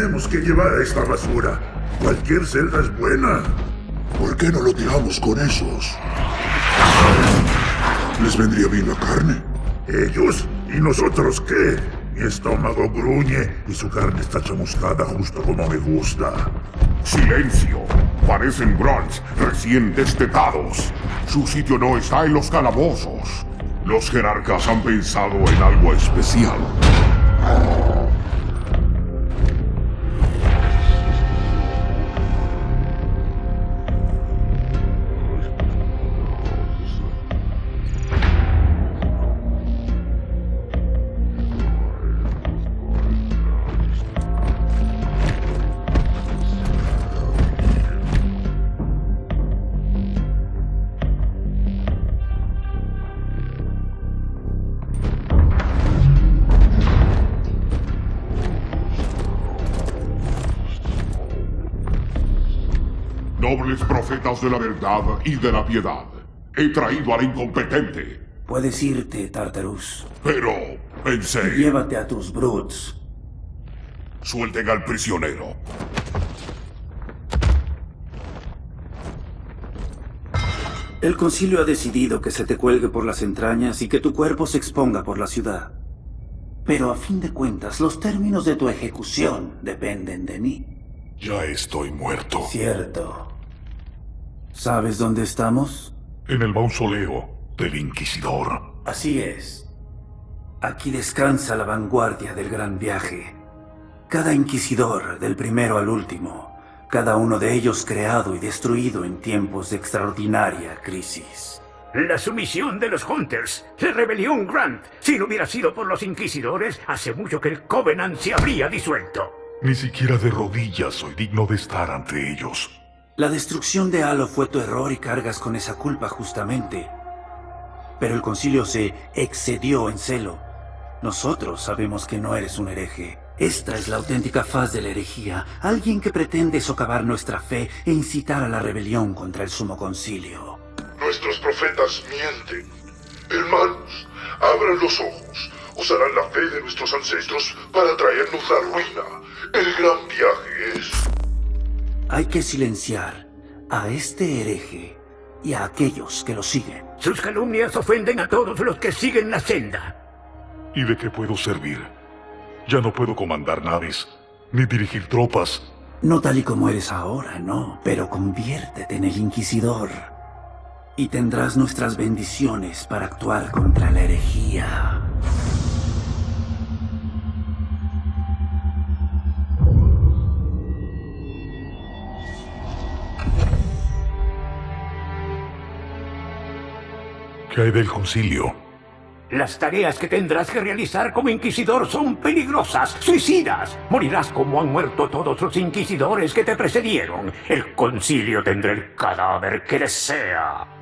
tenemos que llevar esta basura? Cualquier celda es buena. ¿Por qué no lo tiramos con esos? ¿Les vendría bien la carne? ¿Ellos? ¿Y nosotros qué? Mi estómago gruñe y su carne está chamuscada justo como me gusta. ¡Silencio! Parecen grunts recién destetados. Su sitio no está en los calabozos. Los jerarcas han pensado en algo especial. Profetas de la verdad y de la piedad, he traído al incompetente. Puedes irte, Tartarus. Pero pensé... Llévate a tus brutes. Suelten al prisionero. El concilio ha decidido que se te cuelgue por las entrañas y que tu cuerpo se exponga por la ciudad. Pero a fin de cuentas, los términos de tu ejecución dependen de mí. Ya estoy muerto. Cierto. ¿Sabes dónde estamos? En el mausoleo del Inquisidor. Así es. Aquí descansa la vanguardia del gran viaje. Cada inquisidor, del primero al último, cada uno de ellos creado y destruido en tiempos de extraordinaria crisis. La sumisión de los Hunters, la rebelión Grant. Si no hubiera sido por los inquisidores, hace mucho que el Covenant se habría disuelto. Ni siquiera de rodillas soy digno de estar ante ellos. La destrucción de Halo fue tu error y cargas con esa culpa justamente. Pero el concilio se excedió en celo. Nosotros sabemos que no eres un hereje. Esta es la auténtica faz de la herejía. Alguien que pretende socavar nuestra fe e incitar a la rebelión contra el sumo concilio. Nuestros profetas mienten. Hermanos, abran los ojos. Usarán la fe de nuestros ancestros para traernos la ruina. El gran viaje es... Hay que silenciar a este hereje y a aquellos que lo siguen. Sus calumnias ofenden a todos los que siguen la senda. ¿Y de qué puedo servir? Ya no puedo comandar naves, ni dirigir tropas. No tal y como eres ahora, no, pero conviértete en el Inquisidor. Y tendrás nuestras bendiciones para actuar contra la herejía. ¿Qué hay del concilio? Las tareas que tendrás que realizar como inquisidor son peligrosas, suicidas. Morirás como han muerto todos los inquisidores que te precedieron. El concilio tendrá el cadáver que desea.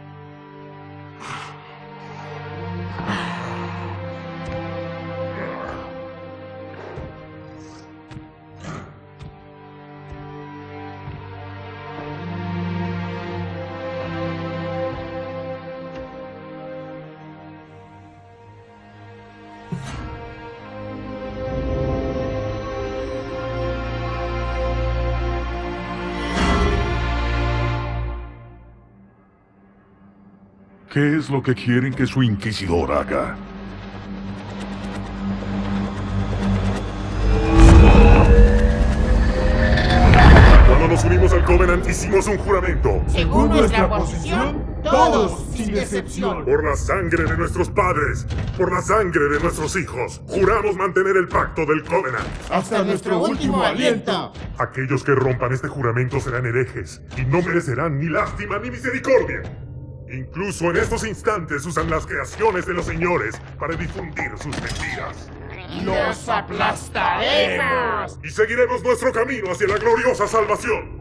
¿Qué es lo que quieren que su inquisidor haga? Cuando nos unimos al Covenant hicimos un juramento. Según nuestra posición, todos sin excepción. Por la sangre de nuestros padres, por la sangre de nuestros hijos, juramos mantener el pacto del Covenant. Hasta nuestro último aliento. Aquellos que rompan este juramento serán herejes y no merecerán ni lástima ni misericordia. Incluso en estos instantes usan las creaciones de los señores para difundir sus mentiras. ¡Los aplastaremos! Y seguiremos nuestro camino hacia la gloriosa salvación.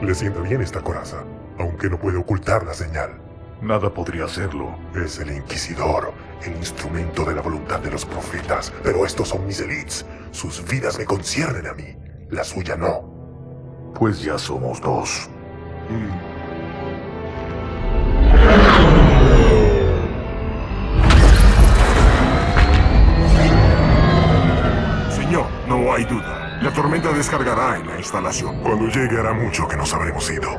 Le sienta bien esta coraza, aunque no puede ocultar la señal. Nada podría hacerlo. Es el Inquisidor, el instrumento de la voluntad de los profetas. Pero estos son mis elites. Sus vidas me conciernen a mí. La suya no. Pues ya somos dos. Mm. No hay duda. La tormenta descargará en la instalación. Cuando llegue hará mucho que nos habremos ido.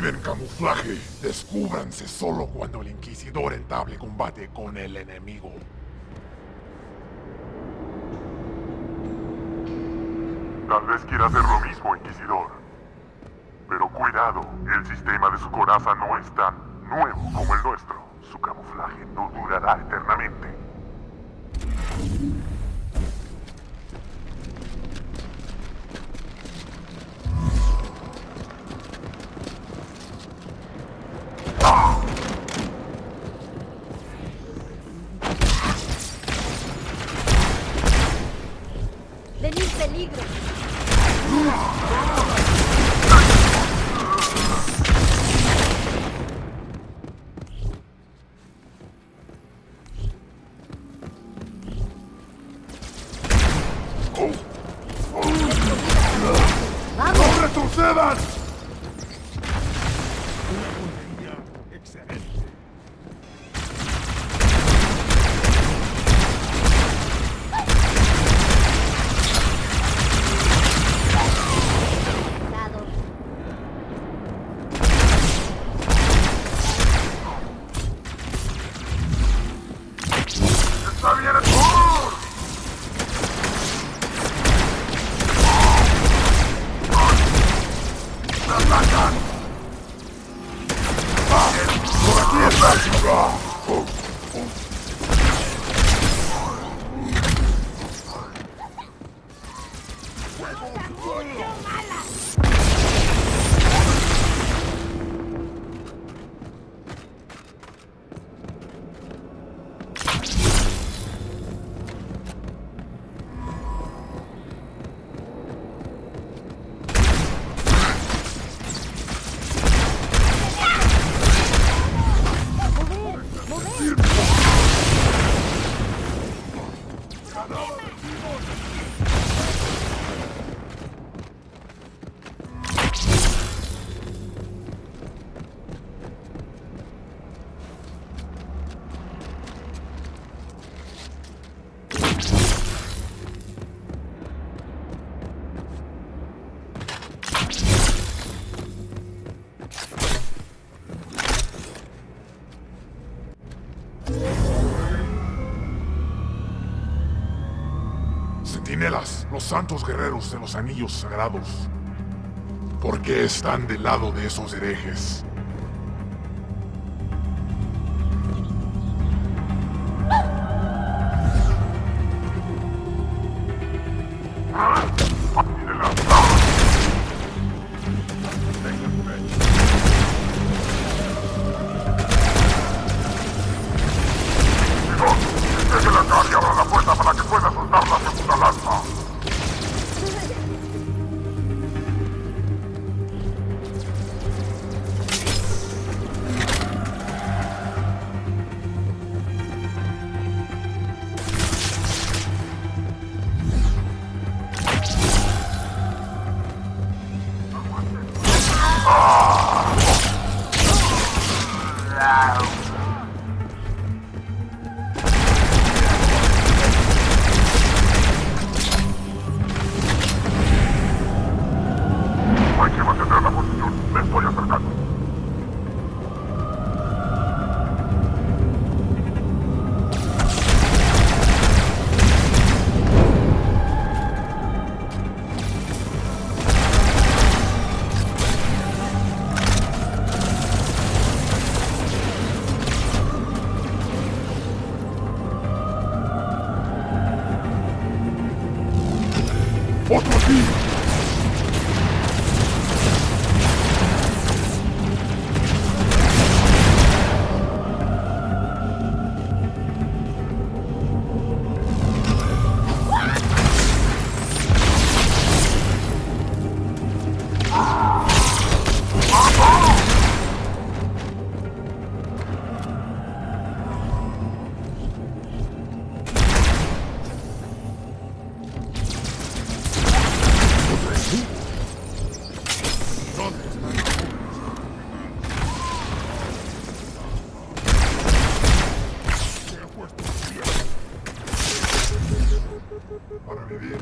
Activen camuflaje. Descúbranse solo cuando el Inquisidor entable combate con el enemigo. Tal vez quiera hacer lo mismo, Inquisidor. Pero cuidado, el sistema de su coraza no es tan nuevo como el nuestro. Su camuflaje no durará eternamente. Venid peligro. ¡Atacan! ¡Por aquí está! Los santos guerreros de los anillos sagrados. ¿Por qué están del lado de esos herejes? La segunda Para vivir,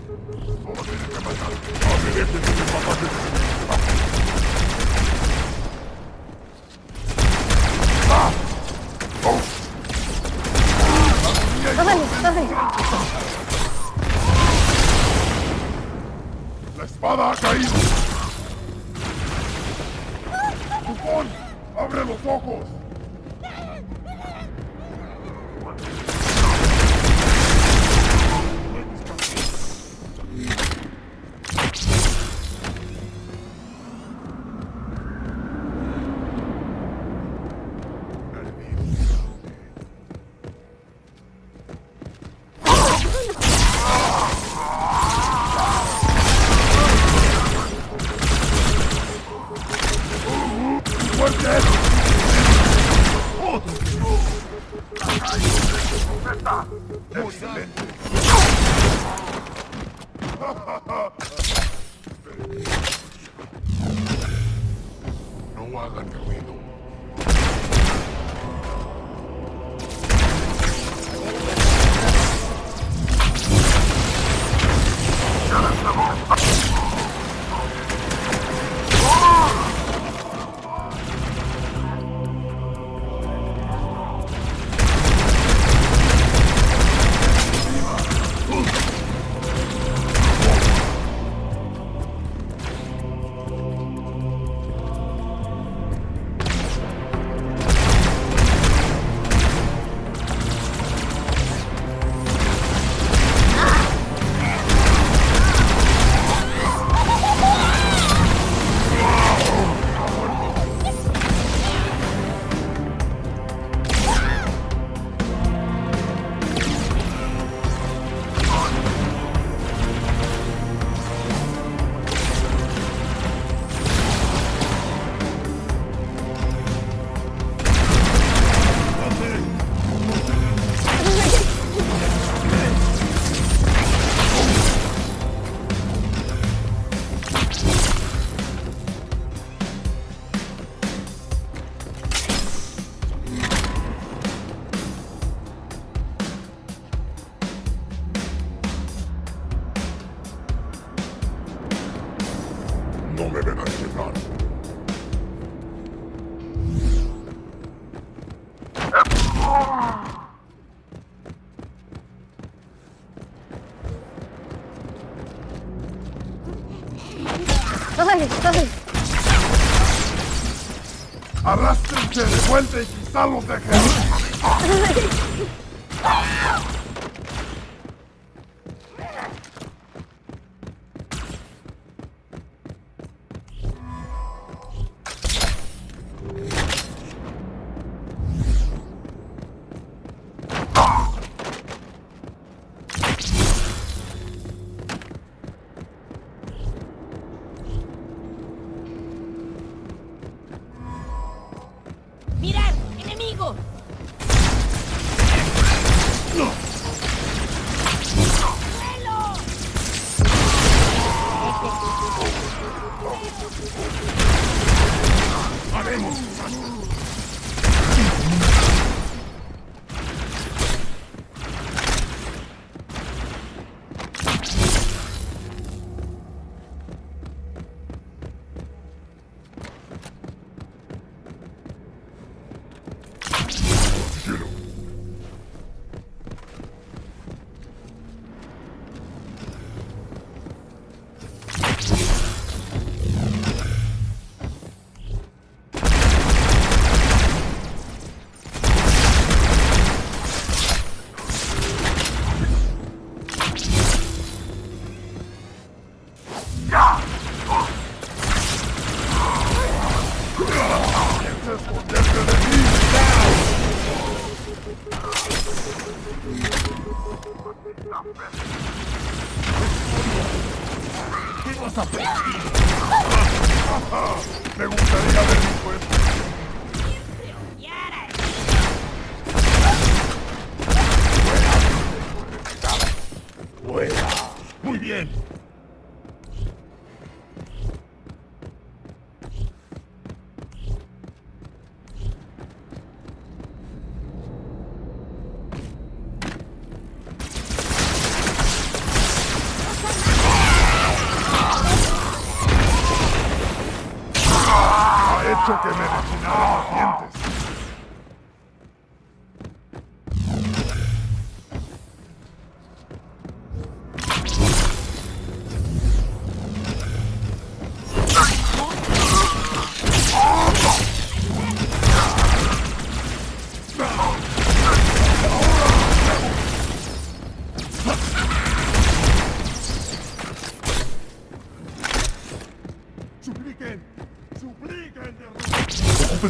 vuelta y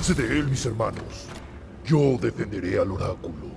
De él, mis hermanos. Yo defenderé al oráculo.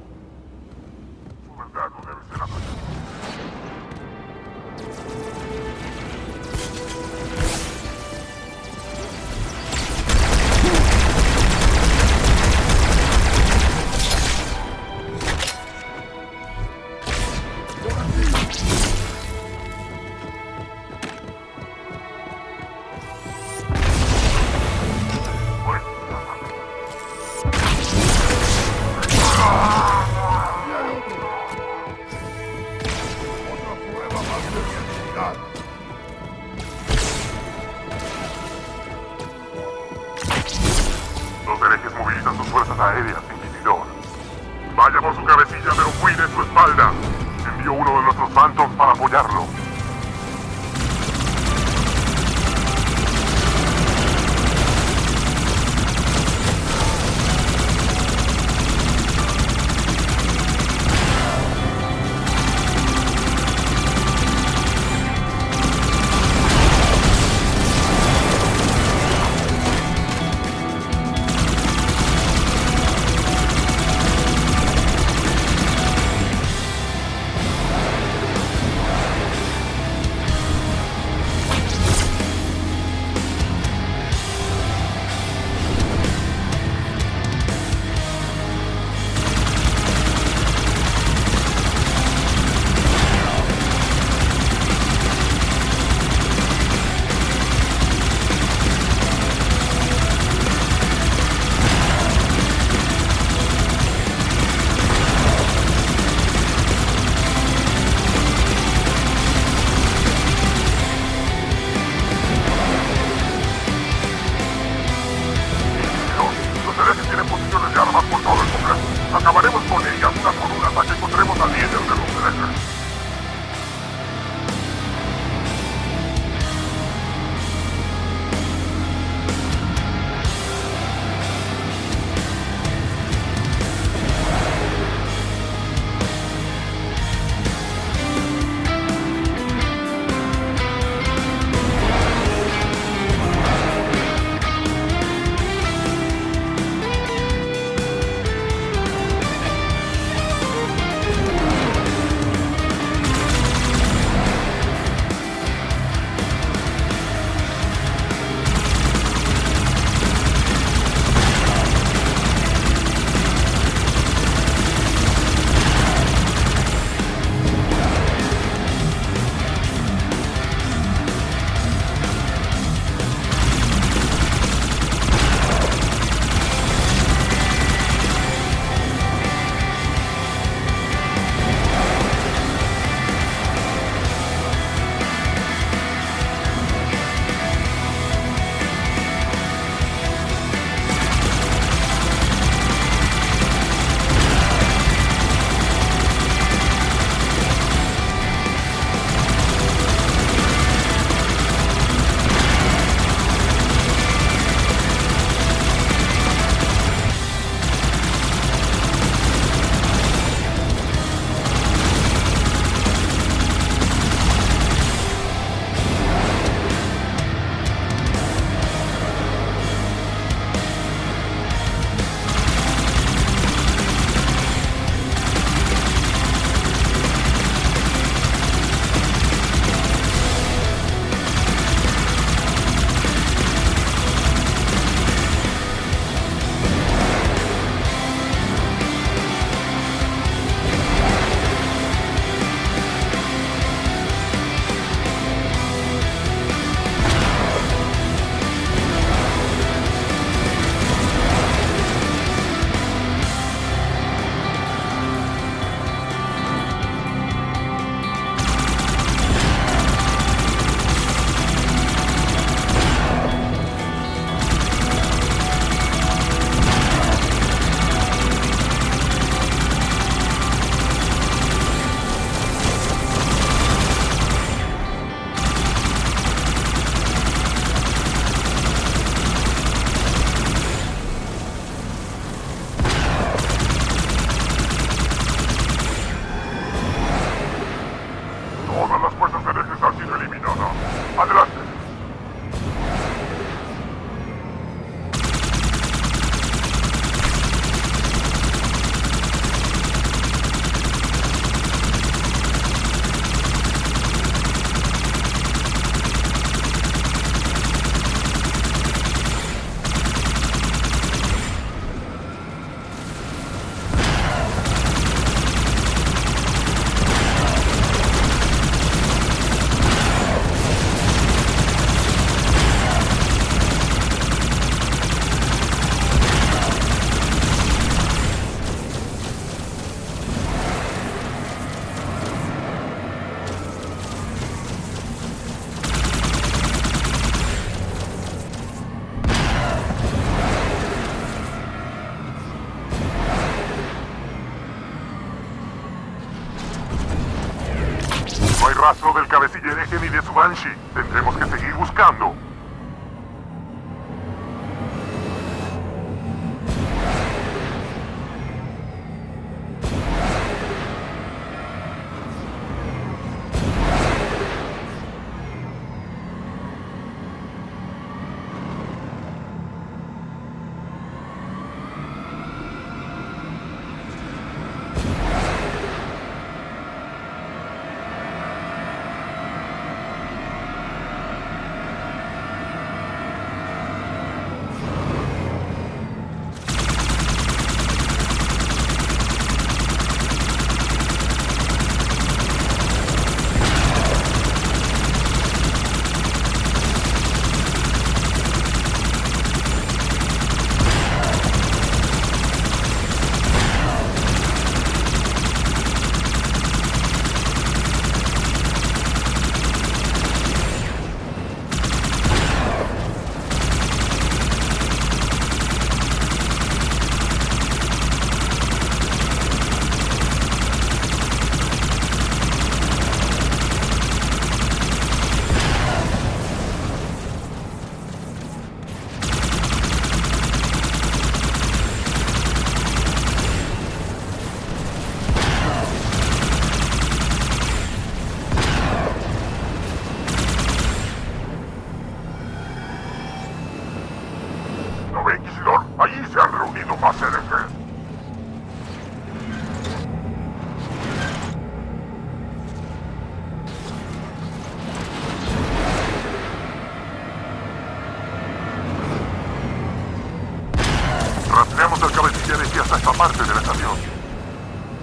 Aparte de la estación.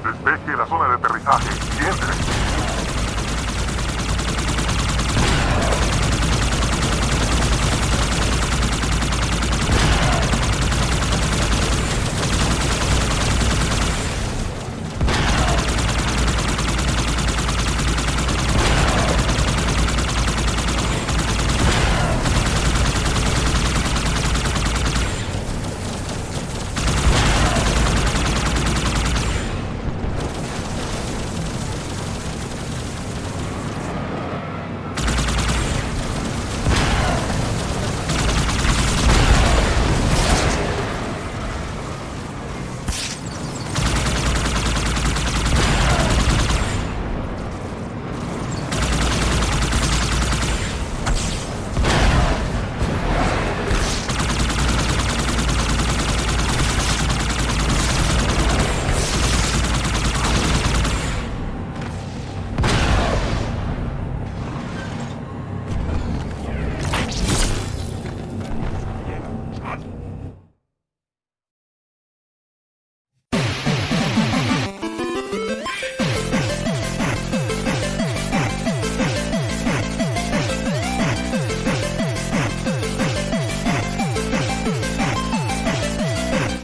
Despeje la zona de aterrizaje. Siguiente.